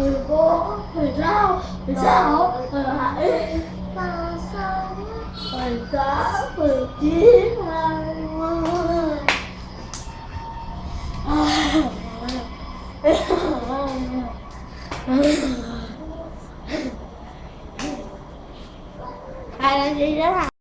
mười bốn mười lăm mười sáu mười bảy và mười tám mười chín hai mươi hai là gì đó hả